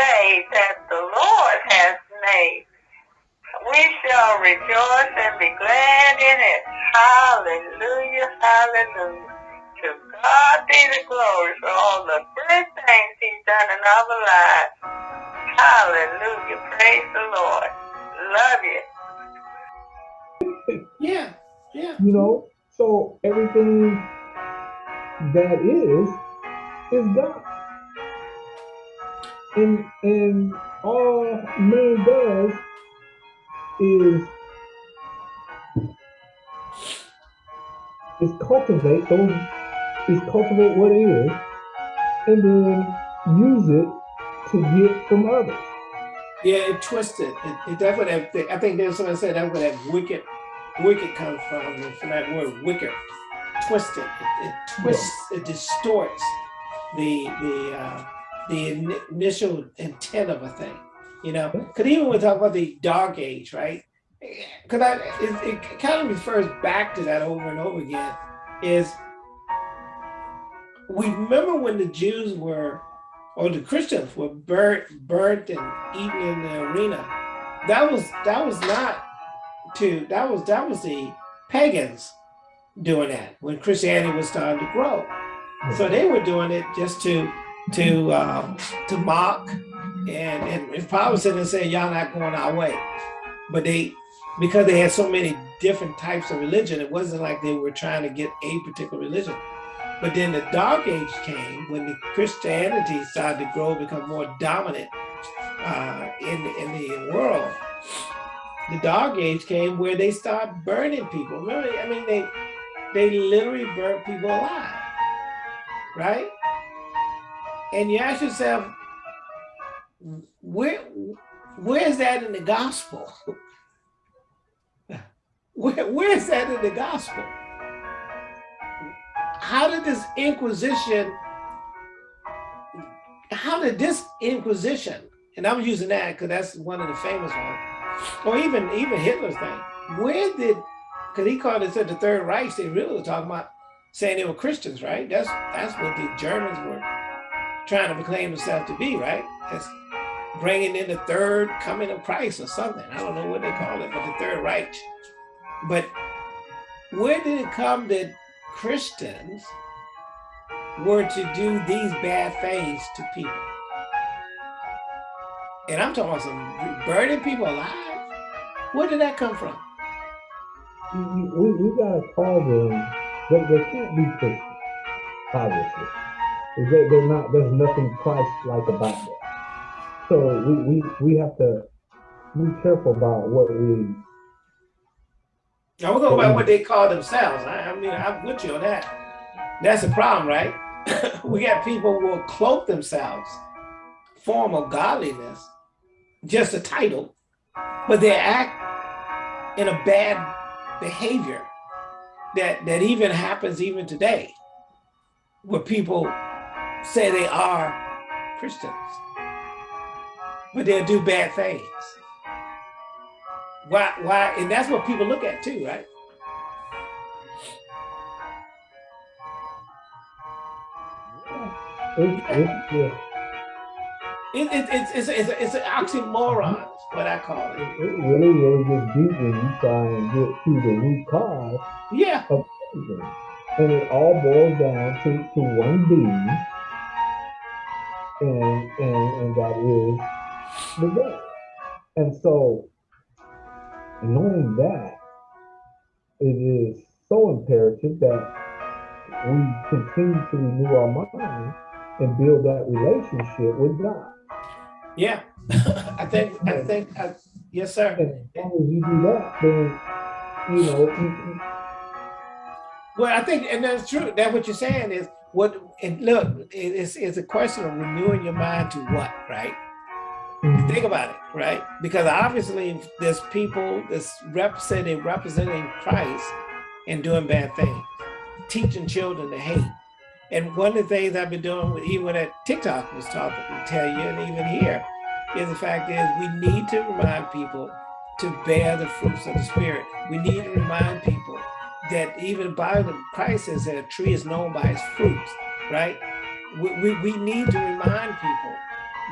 day that the Lord has made. We shall rejoice and be glad in it. Hallelujah, hallelujah. To God be the glory for all the good things he's done in our lives. Hallelujah, praise the Lord. Love you. yeah, yeah. You know, so everything that is, is God. And and all man does is is cultivate those is cultivate what is and then use it to get from others. Yeah, it twisted. It, it, that's what that, I think there's someone said that's where that wicked wicked comes from, from that word wicked. Twisted. It, it twists, yeah. it distorts the the uh, the initial intent of a thing. You know, because even when we talk about the dark age, right? Because I it, it kind of refers back to that over and over again. Is we remember when the Jews were, or the Christians were burnt, burnt and eaten in the arena. That was that was not to that was that was the pagans doing that when Christianity was starting to grow. So they were doing it just to to um, to mock and and if Paul was sitting saying y'all not going our way, but they because they had so many different types of religion, it wasn't like they were trying to get a particular religion. But then the dark age came when the Christianity started to grow, become more dominant uh, in, in the world. The dark age came where they start burning people. Remember, I mean, they they literally burnt people alive, right? And you ask yourself, where where is that in the gospel? where, where is that in the gospel? how did this Inquisition, how did this Inquisition, and I'm using that because that's one of the famous ones, or even even Hitler's thing, where did, because he called it the Third Reich, they really were talking about saying they were Christians, right? That's that's what the Germans were trying to proclaim themselves to be, right? That's bringing in the third coming of Christ or something. I don't know what they call it, but the Third Reich. But where did it come that Christians were to do these bad things to people. And I'm talking about some burning people alive. Where did that come from? We, we gotta call them, they, they can't be Christians, obviously. They, they're not, there's nothing Christ-like about them. So we, we, we have to be careful about what we now we're going by what they call themselves. I, I mean, I'm with you on that. That's the problem, right? we got people who will cloak themselves, form of godliness, just a title, but they act in a bad behavior that, that even happens even today, where people say they are Christians, but they'll do bad things. Why, why, and that's what people look at too, right? It, it, it's, it's, it's, it's an oxymoron, what I call it. It, it really, really gets deep when you try and get to the root cause yeah. of everything. And it all boils down to, to one being, and, and, and that is the God. And so knowing that, it is so imperative that we continue to renew our mind and build that relationship with God. Yeah, I think, I think, I, yes, sir. And as long as you do that, then, you know. well, I think, and that's true. That what you're saying is what, and look, it's, it's a question of renewing your mind to what, right? Mm-hmm. Think about it, right? Because obviously there's people that's representing representing Christ and doing bad things, teaching children to hate. And one of the things I've been doing, with, even at TikTok was talking to tell you, and even here, is the fact is we need to remind people to bear the fruits of the Spirit. We need to remind people that even by the Christ says that a tree is known by its fruits, right? We, we, we need to remind people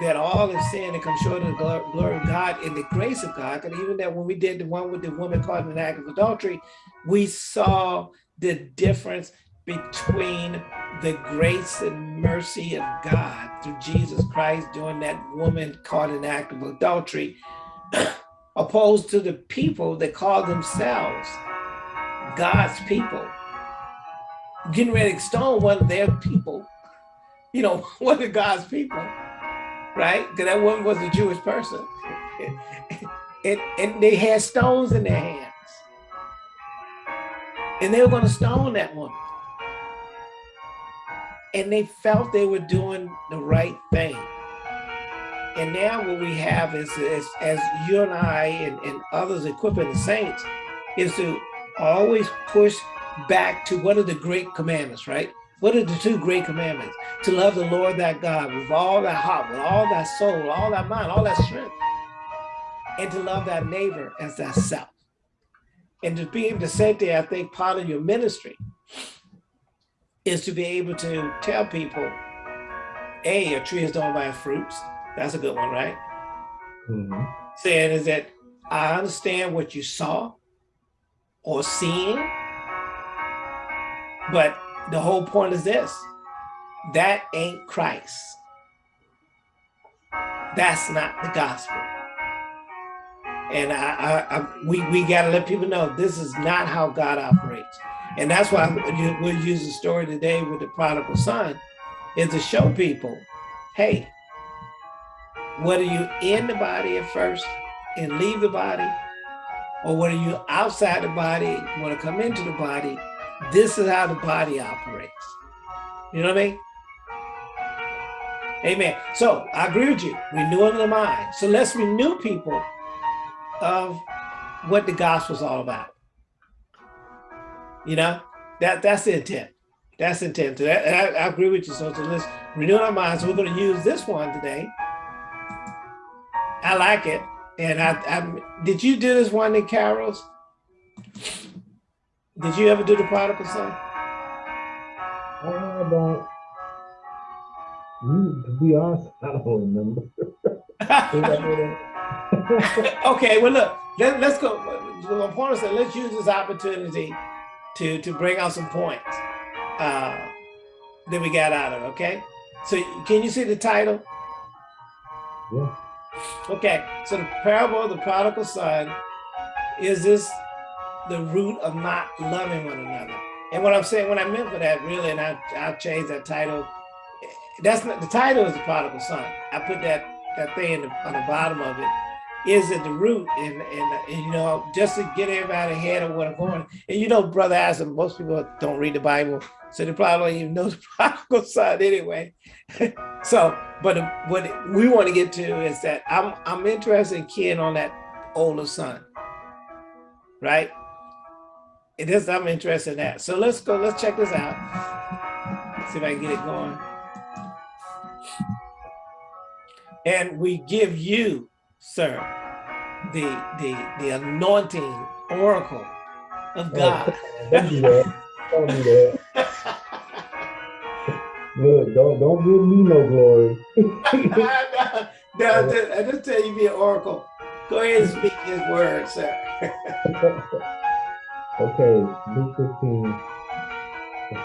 that all have sinned and come short of the glory of God and the grace of God. And even that when we did the one with the woman caught in an act of adultery, we saw the difference between the grace and mercy of God through Jesus Christ doing that woman caught in an act of adultery, opposed to the people that call themselves God's people. Getting ready to stone one of their people, you know, one of God's people, right? Because that woman was a Jewish person. and, and they had stones in their hands. And they were going to stone that woman. And they felt they were doing the right thing. And now what we have is, is as you and I and, and others equipping the saints is to always push back to what are the great commandments, right? What are the two great commandments? To love the Lord thy God with all thy heart, with all thy soul, all thy mind, all thy strength, and to love thy neighbor as thyself. And to be able to say there, I think part of your ministry is to be able to tell people, A, a tree is known by its fruits. That's a good one, right? Mhm. Saying is that I understand what you saw or seeing, but the whole point is this, that ain't Christ. That's not the gospel. And I, I, I we, we gotta let people know this is not how God operates. And that's why we'll use the story today with the prodigal son, is to show people, hey, whether you in the body at first and leave the body, or whether you're outside the body, want to come into the body, this is how the body operates. You know what I mean? Amen. So I agree with you, renewing the mind. So let's renew people of what the gospel's all about. You know, that that's the intent. That's the intent. I, I agree with you. So, so let's renew our minds. We're going to use this one today. I like it. And I, I did you do this one in carols? Did you ever do the prodigal son? I don't. You, to be honest, I don't remember. okay, well, look, let, let's go. My point is that let's use this opportunity to to bring out some points uh, that we got out of. it, Okay, so can you see the title? yeah. Okay, so the parable of the prodigal son is this the root of not loving one another. And what I'm saying, what I meant for that really, and I I'll change that title. That's not the title is the prodigal son. I put that that thing in the, on the bottom of it. Is at the root, and, and and you know just to get everybody ahead of what I'm going. And you know, brother Adam, most people don't read the Bible, so they probably don't even know the prodigal son anyway. so, but what we want to get to is that I'm I'm interested in keying on that older son, right? It is I'm interested in that. So let's go. Let's check this out. See if I can get it going. And we give you, sir, the the the anointing oracle of God. Oh, don't do that. Don't do that. Look, don't don't give me no glory. no, no, just- I just tell you be an oracle. Go ahead and speak his word, sir. okay, Luke 15,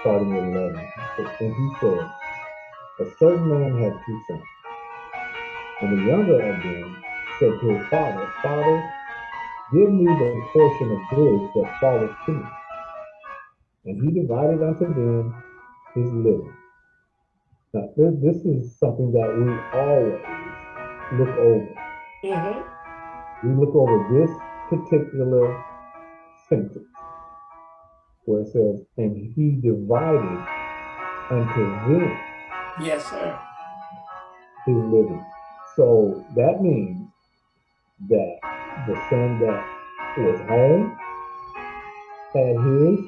starting with 11. And he said, A certain man had two sons. And the younger of them said to his father, Father, give me the portion of goods that falleth to me. And he divided unto them his living. Now, this, this is something that we always look over. Mhm. we look over this particular sentence where it says, and he divided unto them Yes, sir. his living. So that means that the son that was home had his,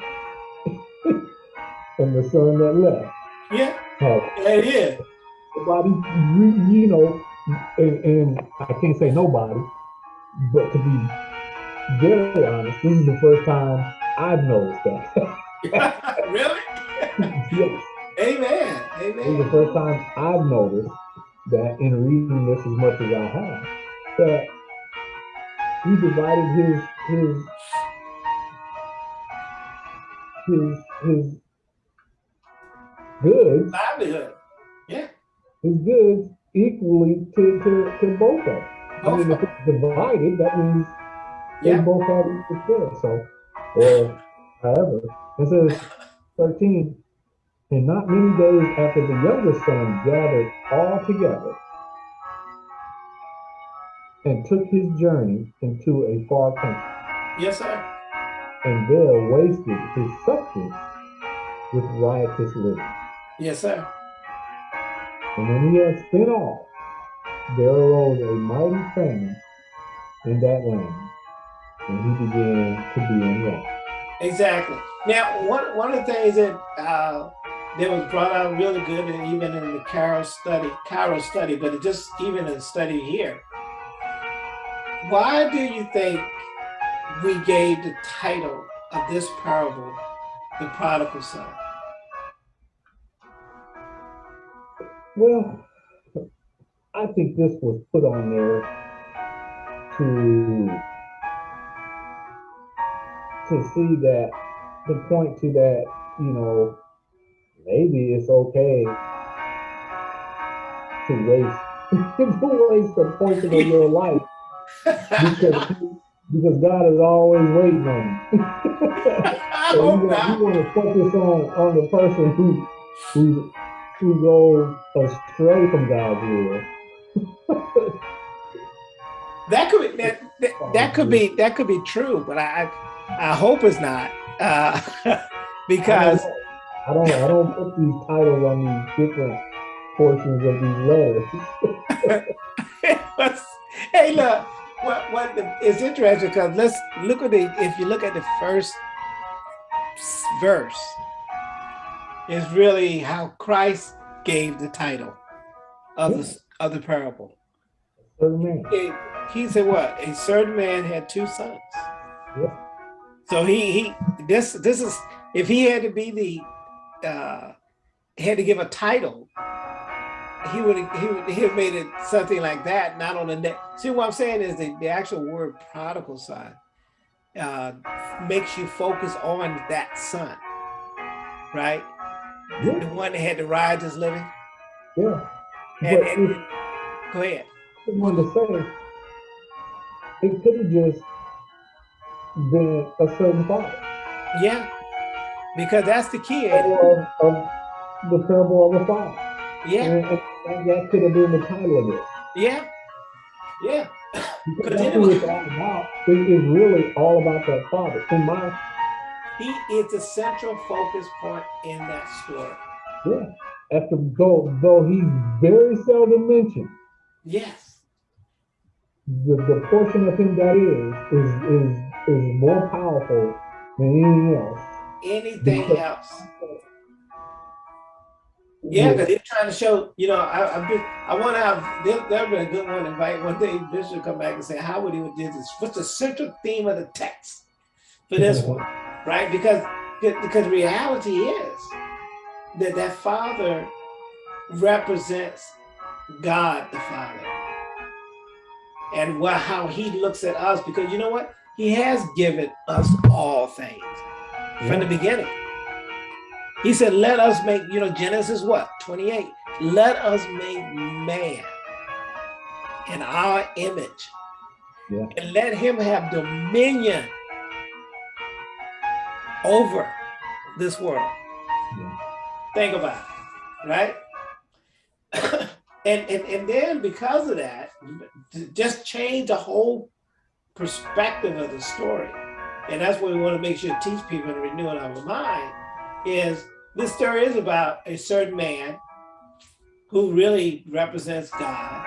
and the son that left Yeah, it is. nobody, you know, and, and I can't say nobody, but to be very honest, this is the first time I've noticed that. really? yes, Amen. Amen. This is the first time I've noticed that in reading this as much as I have, that he divided his his his his goods livelihood. Yeah. His goods equally to, to, to both of them. Both I mean, if it's divided, that means they both have equal share. So, or however, it says 13, and not many days after the younger son gathered all together and took his journey into a far country, Yes, sir. and there wasted his substance with riotous living. Yes, sir. And when he had spent all, there arose a mighty famine in that land, and he began to be in want. Exactly. Now, one one of the things that uh, that was brought out really good, and even in the Carol study, Carol study, but it just even in the study here. Why do you think we gave the title of this parable, the prodigal son? Well, I think this was put on there to to see that to point to that, you know, maybe it's okay to waste to waste a portion of your life because because God is always waiting on you. So you, want, you want to focus on on the person who who who go astray from God's will. That could be that, that, that could be that could be true, but I I, I hope it's not uh, because I don't I don't put these titles on these different portions of these letters. hey look what what the, it's interesting because let's look at the if you look at the first verse is really how Christ gave the title of the of the parable. It- he said what a certain man had two sons. Yeah. So he he this this is if he had to be the uh had to give a title, he would he would he have made it something like that, not on the net. See what I'm saying is the, the actual word prodigal son uh makes you focus on that son, right? The one that had to ride his living. yeah. And, But and if go ahead. I wanted to say, it could have just been a certain father Yeah. Because that's the key. of, of the parable of the father. Yeah. And, and, that could have been the title of it. Yeah. Yeah. Because that's what it's all about. It is really all about that father. In my He is the central focus point in that story. yeah. After though though he's very seldom mentioned, Yes. the, the portion of him that is is is is more powerful than anything else. Anything Because- else. Yeah, because he's trying to show, you know, I I've been, I want to have there there would be a good one to invite one day Bishop come back and say how would he would do this? What's the central theme of the text for this one? Right? Because because reality is that that father represents God the Father. And what how he looks at us, because you know what? He has given us all things from the beginning. He said, let us make, you know, Genesis what? 28. Let us make man in our image. Yeah. And let him have dominion over this world. Yeah. Think about it, right? and, and and then because of that, just change the whole perspective of the story. And that's what we want to make sure to teach people and renew in our mind is this story is about a certain man who really represents God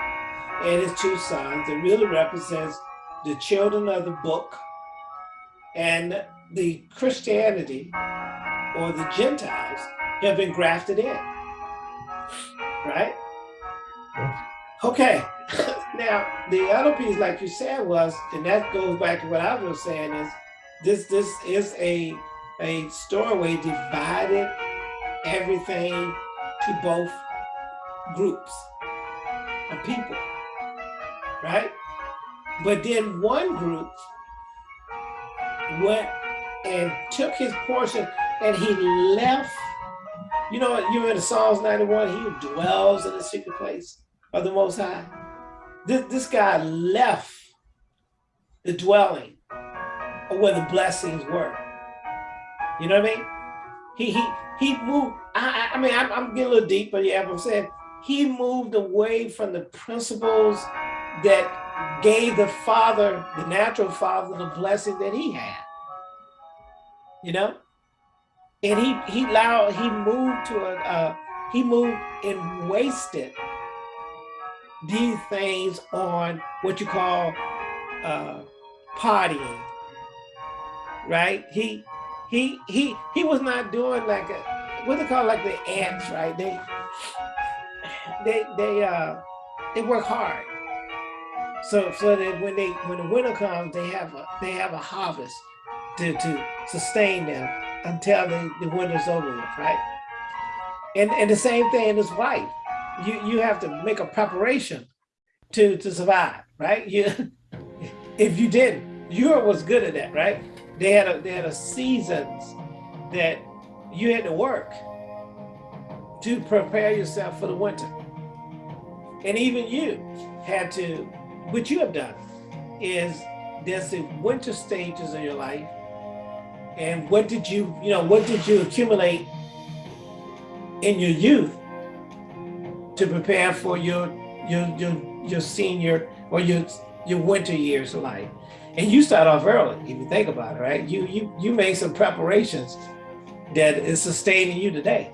and his two sons. It really represents the children of the book and the Christianity or the Gentiles have been grafted in. Right? Okay. now the other piece, like you said, was, and that goes back to what I was saying, is this this is a a story where divided everything to both groups. of people, right? But then one group went and took his portion and he left. You know, you in Psalms 91, he dwells in the secret place of the Most High. This, this guy left the dwelling of where the blessings were. You know what I mean? He he he moved. I I, I mean I'm, I'm getting a little deep, but yeah, I'm saying he moved away from the principles that gave the father, the natural father, the blessing that he had. You know, and he he allowed he moved to a uh, he moved and wasted these things on what you call uh, partying, right? He he he he was not doing like a what they call like the ants, right? They they they uh they work hard. So so that when they when the winter comes, they have a they have a harvest to to sustain them until the, the winter's over with, right? And and the same thing in his wife. You you have to make a preparation to to survive, right? You if you didn't, Europe was good at that, right? They had a they had a seasons that you had to work to prepare yourself for the winter. And even you had to, what you have done is there's the winter stages of your life. And what did you, you know, what did you accumulate in your youth to prepare for your your your your senior or your your winter years of life? And you start off early, if you think about it, right? You you you made some preparations that is sustaining you today.